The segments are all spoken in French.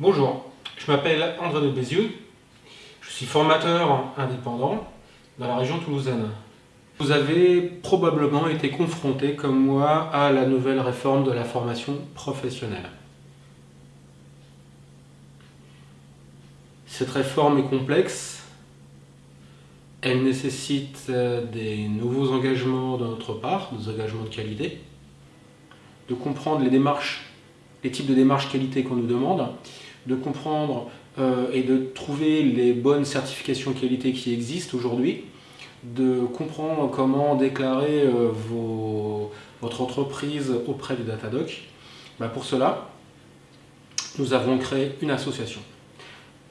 Bonjour, je m'appelle André de Bézieux, je suis formateur indépendant dans la région toulousaine. Vous avez probablement été confronté, comme moi, à la nouvelle réforme de la formation professionnelle. Cette réforme est complexe, elle nécessite euh, des nouveaux engagements de notre part, des engagements de qualité, de comprendre les démarches, les types de démarches qualité qu'on nous demande, de comprendre euh, et de trouver les bonnes certifications qualité qui existent aujourd'hui, de comprendre comment déclarer euh, votre entreprise auprès du Datadoc. Bah, pour cela, nous avons créé une association.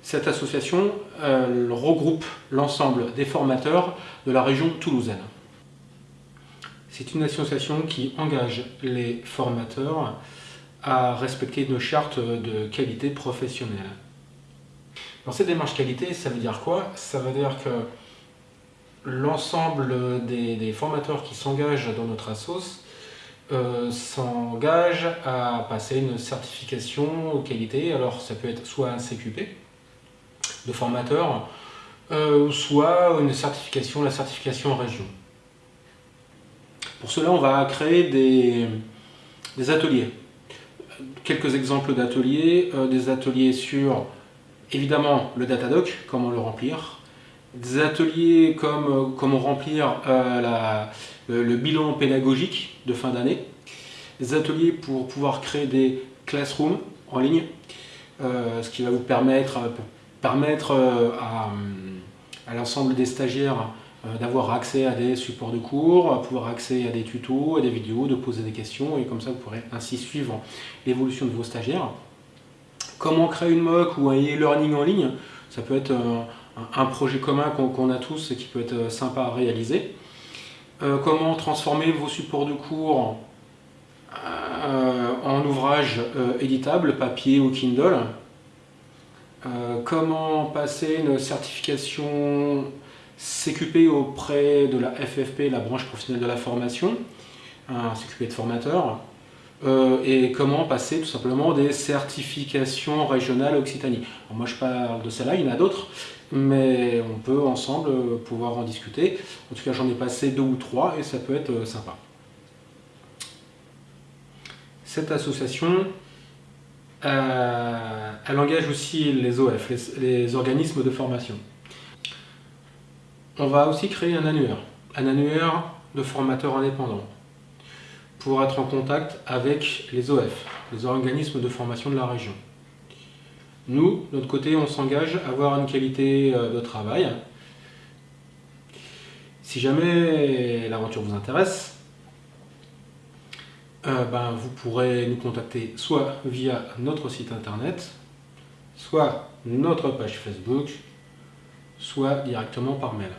Cette association regroupe l'ensemble des formateurs de la région toulousaine. C'est une association qui engage les formateurs à respecter une charte de qualité professionnelle. Dans cette démarche qualité, ça veut dire quoi? Ça veut dire que l'ensemble des, formateurs qui s'engagent dans notre assos euh, s'engagent à passer une certification qualité. Alors ça peut être soit un CQP de formateur, euh, soit une certification, la certification en région. Pour cela, on va créer des, ateliers. Quelques exemples d'ateliers, euh, des ateliers sur évidemment le Datadoc, comment le remplir, des ateliers comme euh, comment remplir euh, le, bilan pédagogique de fin d'année, des ateliers pour pouvoir créer des classrooms en ligne, ce qui va vous permettre, à, à l'ensemble des stagiaires d'avoir accès à des supports de cours, pouvoir accès à des tutos, à des vidéos, de poser des questions et comme ça vous pourrez ainsi suivre l'évolution de vos stagiaires. Comment créer une MOOC ou un e-learning en ligne Ça peut être un, projet commun qu'on a tous et qui peut être sympa à réaliser. Euh, comment transformer vos supports de cours euh, en ouvrages euh, éditables, papier ou Kindle. comment passer une certification CQP auprès de la FFP, la branche professionnelle de la formation, un CQP de formateur, euh, et comment passer tout simplement des certifications régionales Occitanie. moi je parle de celle-là, il y en a d'autres, mais on peut ensemble pouvoir en discuter. En tout cas j'en ai passé deux ou trois et ça peut être euh, sympa. Cette association, euh, elle engage aussi les OF, les organismes de formation. On va aussi créer un annuaire, un annuaire de formateurs indépendants pour être en contact avec les OF, les organismes de formation de la région. Nous, de notre côté, on s'engage à avoir une qualité euh, de travail. Si jamais l'aventure vous intéresse, euh, ben, vous pourrez nous contacter soit via notre site internet, soit notre page Facebook, soit directement par mail.